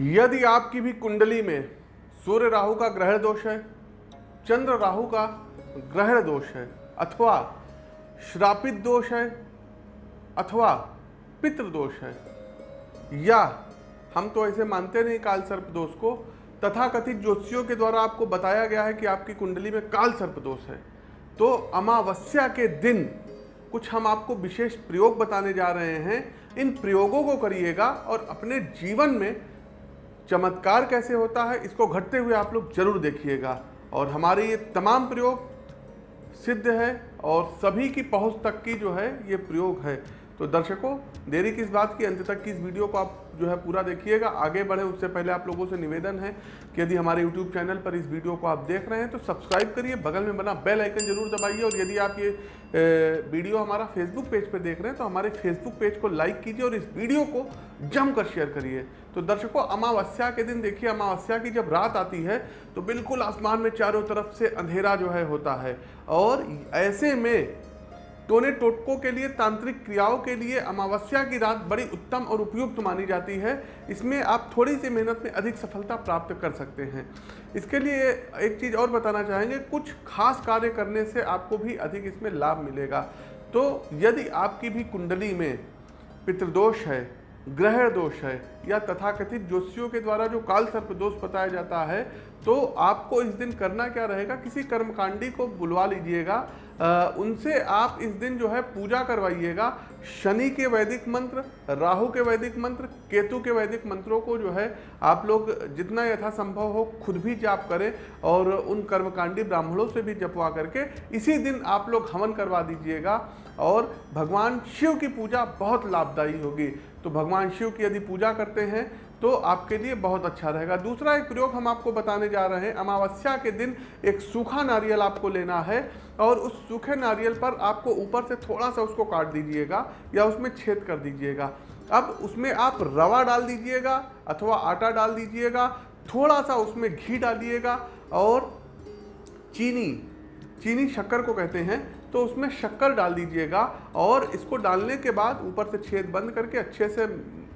यदि आपकी भी कुंडली में सूर्य राहु का ग्रह दोष है, चंद्र राहु का ग्रहण दोष है, अथवा श्रापित दोष है, अथवा पितृ दोष है, या हम तो ऐसे मानते नहीं काल सर्प दोष को तथा कथित ज्योतिषियों के द्वारा आपको बताया गया है कि आपकी कुंडली में काल सर्प दोष है। तो अमावस्या के दिन कुछ हम आपको विशेष प्रयोग बताने जा रहे हैं। इन प्रयोगों को करिएगा और अपने जीवन में चमत्कार कैसे होता है, इसको घटते हुए आप लोग ज़रूर देखिएगा। और हमारे ये तमाम प्रयोग सिद्ध है और सभी की पहुँच तक की जो है, ये प्रयोग है। तो दर्शकों, देरी किस बात की? अंत तक की इस वीडियो को आप जो है पूरा देखिएगा। आगे बढ़े, उससे पहले आप लोगों से निवेदन है कि यदि हमारे यूट्यूब चैनल पर इस वीडियो को आप देख रहे हैं तो सब्सक्राइब करिए, बगल में बना बेल आइकन ज़रूर दबाइए और यदि आप ये वीडियो हमारा फेसबुक पेज पर देख रहे हैं तो हमारे फेसबुक पेज को लाइक कीजिए और इस वीडियो को जमकर शेयर करिए। तो दर्शकों, अमावस्या के दिन देखिए, अमावस्या की जब रात आती है तो बिल्कुल आसमान में चारों तरफ़ से अंधेरा जो है होता है। और ऐसे में टोने टोटको के लिए, तांत्रिक क्रियाओं के लिए अमावस्या की रात बड़ी उत्तम और उपयुक्त मानी जाती है। इसमें आप थोड़ी सी मेहनत में अधिक सफलता प्राप्त कर सकते हैं। इसके लिए एक चीज़ और बताना चाहेंगे, कुछ खास कार्य करने से आपको भी अधिक इसमें लाभ मिलेगा। तो यदि आपकी भी कुंडली में पितृदोष है ग्रह दोष है या तथाकथित ज्योतिषियों के द्वारा जो काल सर्प दोष बताया जाता है तो आपको इस दिन करना क्या रहेगा? किसी कर्मकांडी को बुलवा लीजिएगा। उनसे आप इस दिन जो है पूजा करवाइएगा। शनि के वैदिक मंत्र, राहु के वैदिक मंत्र, केतु के वैदिक मंत्रों को जो है आप लोग जितना यथासंभव हो खुद भी जाप करें और उन कर्मकांडी ब्राह्मणों से भी जपवा करके इसी दिन आप लोग हवन करवा दीजिएगा। और भगवान शिव की पूजा बहुत लाभदायी होगी। तो भगवान शिव की यदि पूजा करते हैं तो आपके लिए बहुत अच्छा रहेगा। दूसरा एक प्रयोग हम आपको बताने जा रहे हैं। अमावस्या के दिन एक सूखा नारियल आपको लेना है और उस सूखे नारियल पर आपको ऊपर से थोड़ा सा उसको काट दीजिएगा या उसमें छेद कर दीजिएगा। अब उसमें आप रवा डाल दीजिएगा अथवा आटा डाल दीजिएगा, थोड़ा सा उसमें घी डालिएगा और चीनी चीनी शक्कर को कहते हैं। तो उसमें शक्कर डाल दीजिएगा और इसको डालने के बाद ऊपर से छेद बंद करके अच्छे से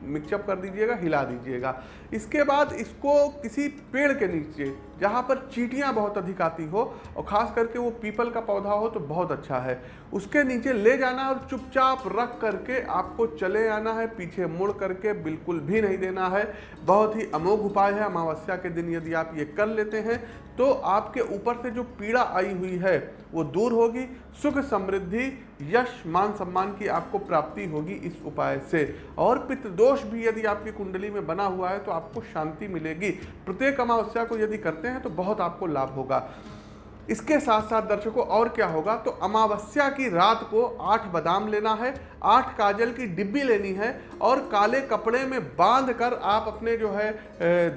मिक्सअप कर दीजिएगा, हिला दीजिएगा। इसके बाद इसको किसी पेड़ के नीचे, जहाँ पर चीटियाँ बहुत अधिक आती हो, और ख़ास करके वो पीपल का पौधा हो तो बहुत अच्छा है। उसके नीचे ले जाना और चुपचाप रख करके आपको चले आना है, पीछे मुड़ करके बिल्कुल भी नहीं देना है। बहुत ही अमोघ उपाय है, अमावस्या के दिन यदि आप ये कर लेते हैं तो आपके ऊपर से जो पीड़ा आई हुई है, वो दूर होगी। सुख समृद्धि यश, मान सम्मान की आपको प्राप्ति होगी इस उपाय से। और पितृदोष भी यदि आपकी कुंडली में बना हुआ है तो आपको शांति मिलेगी। प्रत्येक अमावस्या को यदि करते हैं तो बहुत आपको लाभ होगा। इसके साथ साथ दर्शकों, और क्या होगा? तो अमावस्या की रात को आठ बादाम लेना है, आठ काजल की डिब्बी लेनी है, और काले कपड़े में बाँध कर आप अपने जो है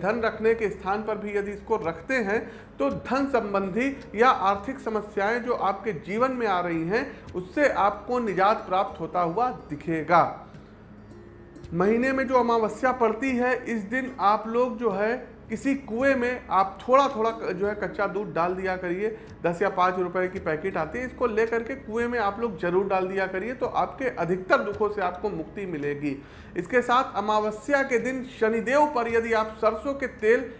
धन रखने के स्थान पर भी यदि इसको रखते हैं तो धन संबंधी या आर्थिक समस्याएँ जो आपके जीवन में आ रही हैं, उससे आपको निजात प्राप्त होता हुआ दिखेगा। महीने में जो अमावस्या पड़ती है, इस दिन आप लोग जो है किसी कुएँ में आप थोड़ा थोड़ा जो है कच्चा दूध डाल दिया करिए। दस या पाँच रुपए की पैकेट आती है, इसको लेकर के कुएँ में आप लोग ज़रूर डाल दिया करिए तो आपके अधिकतर दुखों से आपको मुक्ति मिलेगी। इसके साथ अमावस्या के दिन शनिदेव पर यदि आप सरसों के तेल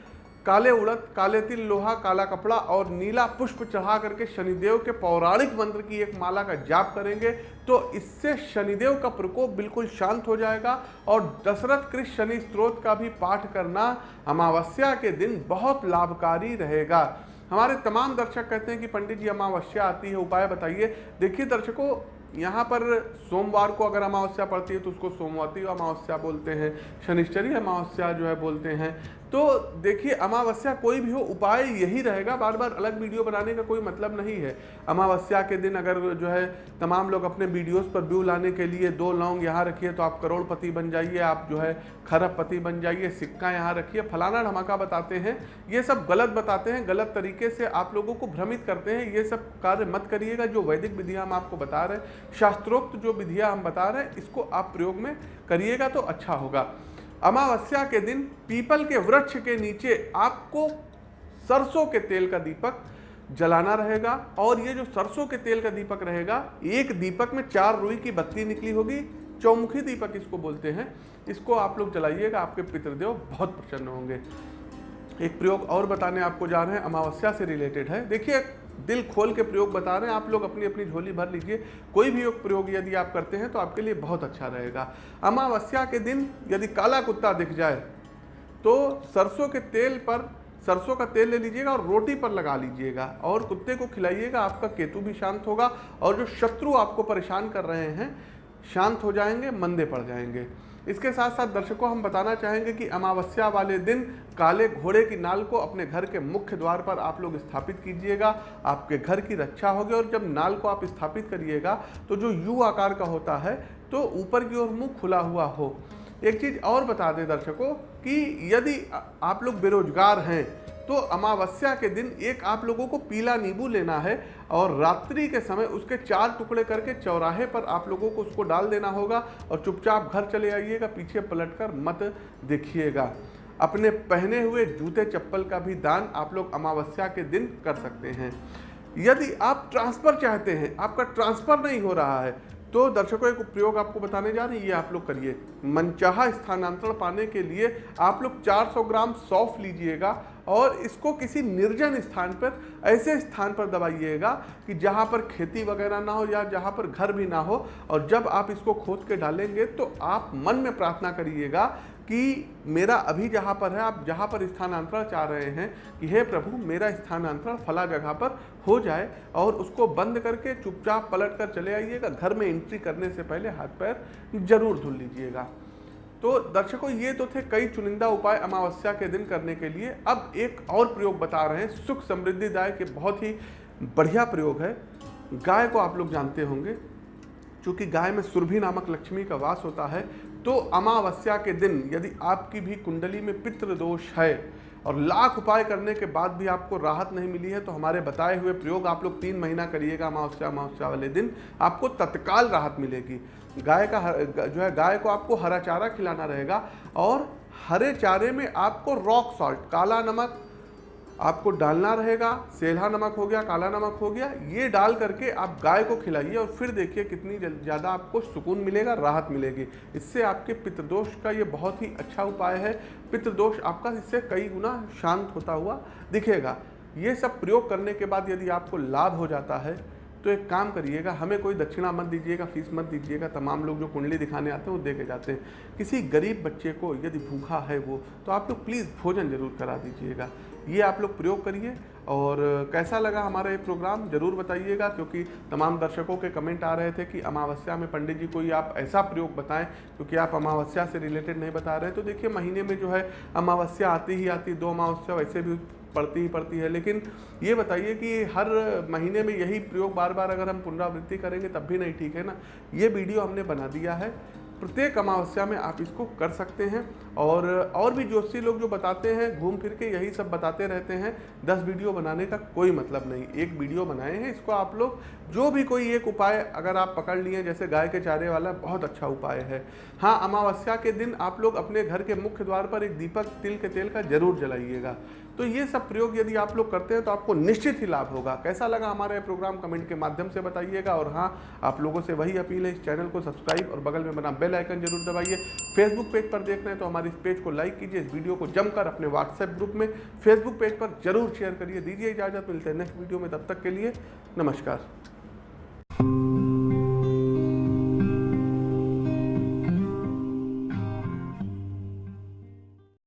काले उड़द, काले तिल, लोहा, काला कपड़ा और नीला पुष्प चढ़ा करके शनिदेव के पौराणिक मंत्र की एक माला का जाप करेंगे तो इससे शनिदेव का प्रकोप बिल्कुल शांत हो जाएगा और दशरथ कृष्ण शनि स्त्रोत का भी पाठ करना अमावस्या के दिन बहुत लाभकारी रहेगा। हमारे तमाम दर्शक कहते हैं कि पंडित जी, अमावस्या आती है, उपाय बताइए। देखिए दर्शकों यहाँ पर सोमवार को अगर अमावस्या पड़ती है तो उसको सोमवती अमावस्या बोलते हैं, शनिश्चरी अमावस्या जो है बोलते हैं। तो देखिए, अमावस्या कोई भी हो, उपाय यही रहेगा। बार बार अलग वीडियो बनाने का कोई मतलब नहीं है। अमावस्या के दिन अगर जो है तमाम लोग अपने वीडियोस पर व्यू लाने के लिए दो लौंग यहाँ रखिए तो आप करोड़पति बन जाइए, आप जो है खरबपति बन जाइए, सिक्का यहाँ रखिए। फलाना धमाका बताते हैं, ये सब गलत बताते हैं, गलत तरीके से आप लोगों को भ्रमित करते हैं। ये सब कार्य मत करिएगा, जो वैदिक विधियाँ हम आपको बता रहे हैं। शास्त्रोक्त जो विधियाँ हम बता रहे हैं, इसको आप प्रयोग में करिएगा तो अच्छा होगा। अमावस्या के दिन पीपल के वृक्ष के नीचे आपको सरसों के तेल का दीपक जलाना रहेगा और ये जो सरसों के तेल का दीपक रहेगा, एक दीपक में चार रुई की बत्ती निकली होगी, चौमुखी दीपक इसको बोलते हैं। इसको आप लोग जलाइएगा, आपके पितृदेव बहुत प्रसन्न होंगे। एक प्रयोग और बताने आपको जा रहे हैं, अमावस्या से रिलेटेड है। देखिए दिल खोल के प्रयोग बता रहे हैं। आप लोग अपनी अपनी झोली भर लीजिए। कोई भी योग प्रयोग यदि आप करते हैं तो आपके लिए बहुत अच्छा रहेगा। अमावस्या के दिन यदि काला कुत्ता दिख जाए तो सरसों के तेल पर सरसों का तेल ले लीजिएगा और रोटी पर लगा लीजिएगा और कुत्ते को खिलाइएगा। आपका केतु भी शांत होगा और जो शत्रु आपको परेशान कर रहे हैं, शांत हो जाएँगे, मंदे पड़ जाएँगे। इसके साथ साथ दर्शकों, हम बताना चाहेंगे कि अमावस्या वाले दिन काले घोड़े की नाल को अपने घर के मुख्य द्वार पर आप लोग स्थापित कीजिएगा, आपके घर की रक्षा होगी और जब नाल को आप स्थापित करिएगा तो जो यू आकार का होता है तो ऊपर की ओर मुँह खुला हुआ हो। एक चीज़ और बता दें दर्शकों कि यदि आप लोग बेरोजगार हैं तो अमावस्या के दिन एक आप लोगों को पीला नींबू लेना है और रात्रि के समय उसके चार टुकड़े करके चौराहे पर आप लोगों को उसको डाल देना होगा और चुपचाप घर चले आइएगा, पीछे पलटकर मत देखिएगा। अपने पहने हुए जूते चप्पल का भी दान आप लोग अमावस्या के दिन कर सकते हैं। यदि आप ट्रांसफ़र चाहते हैं, आपका ट्रांसफ़र नहीं हो रहा है तो दर्शकों, एक प्रयोग आपको बताने जा रही है, आप लोग करिए। मनचाहा स्थानांतरण पाने के लिए आप लोग 400 ग्राम सौफ लीजिएगा। और इसको किसी निर्जन स्थान पर, ऐसे स्थान पर दबाइएगा कि जहाँ पर खेती वगैरह ना हो या जहाँ पर घर भी ना हो। और जब आप इसको खोद के डालेंगे तो आप मन में प्रार्थना करिएगा कि मेरा अभी जहाँ पर है, आप जहाँ पर स्थानांतरण चाह रहे हैं कि हे प्रभु, मेरा स्थानांतरण फला जगह पर हो जाए और उसको बंद करके चुपचाप पलट कर चले आइएगा। घर में एंट्री करने से पहले हाथ पैर ज़रूर धुल लीजिएगा। तो दर्शकों, ये तो थे कई चुनिंदा उपाय अमावस्या के दिन करने के लिए। अब एक और प्रयोग बता रहे हैं। सुख समृद्धि दाय के बहुत ही बढ़िया प्रयोग है। गाय को आप लोग जानते होंगे, चूँकि गाय में सुरभि नामक लक्ष्मी का वास होता है तो अमावस्या के दिन यदि आपकी भी कुंडली में पितृदोष है और लाख उपाय करने के बाद भी आपको राहत नहीं मिली है तो हमारे बताए हुए प्रयोग आप लोग तीन महीना करिएगा, अमावस्या अमावस्या वाले दिन, आपको तत्काल राहत मिलेगी। गाय का जो है, गाय को आपको हरा चारा खिलाना रहेगा और हरे चारे में आपको रॉक सॉल्ट काला नमक आपको डालना रहेगा, सेल्हा नमक हो गया, काला नमक हो गया, ये डाल करके आप गाय को खिलाइए और फिर देखिए कितनी ज़्यादा आपको सुकून मिलेगा, राहत मिलेगी। इससे आपके पितृदोष का ये बहुत ही अच्छा उपाय है। पितृदोष आपका इससे कई गुना शांत होता हुआ दिखेगा। ये सब प्रयोग करने के बाद यदि आपको लाभ हो जाता है तो एक काम करिएगा, हमें कोई दक्षिणा मत दीजिएगा, फ़ीस मत दीजिएगा, तमाम लोग जो कुंडली दिखाने आते हैं वो दे के जाते हैं। किसी गरीब बच्चे को यदि भूखा है वो तो आप लोग प्लीज़ भोजन ज़रूर करा दीजिएगा। ये आप लोग प्रयोग करिए और कैसा लगा हमारा ये प्रोग्राम, ज़रूर बताइएगा, क्योंकि तमाम दर्शकों के कमेंट आ रहे थे कि अमावस्या में पंडित जी कोई आप ऐसा प्रयोग बताएँ, क्योंकि आप अमावस्या से रिलेटेड नहीं बता रहे। तो देखिए, महीने में जो है अमावस्या आती ही आती, दो अमावस्या वैसे भी पड़ती ही पड़ती है। लेकिन ये बताइए कि हर महीने में यही प्रयोग बार बार अगर हम पुनरावृत्ति करेंगे, तब भी नहीं ठीक है ना? ये वीडियो हमने बना दिया है। प्रत्येक अमावस्या में आप इसको कर सकते हैं। और और भी ज्योतिषी लोग जो बताते हैं, घूम फिर के यही सब बताते रहते हैं, दस वीडियो बनाने का कोई मतलब नहीं। एक वीडियो बनाए हैं इसको आप लोग। जो भी कोई एक उपाय अगर आप पकड़ लिए, जैसे गाय के चारे वाला, बहुत अच्छा उपाय है। हाँ अमावस्या के दिन आप लोग अपने घर के मुख्य द्वार पर एक दीपक, तिल के तेल का ज़रूर जलाइएगा। तो ये सब प्रयोग यदि आप लोग करते हैं तो आपको निश्चित ही लाभ होगा। कैसा लगा हमारा ये प्रोग्राम, कमेंट के माध्यम से बताइएगा। और हाँ आप लोगों से वही अपील है, इस चैनल को सब्सक्राइब और बगल में बना बेल आइकन ज़रूर दबाइए। फेसबुक पेज पर देख रहे हैं तो हमारे इस पेज को लाइक कीजिए, इस वीडियो को जमकर अपने व्हाट्सएप ग्रुप में फेसबुक पेज पर ज़रूर शेयर करिए, दीजिए इजाज़त, मिलते हैं नेक्स्ट वीडियो में, तब तक के लिए नमस्कार।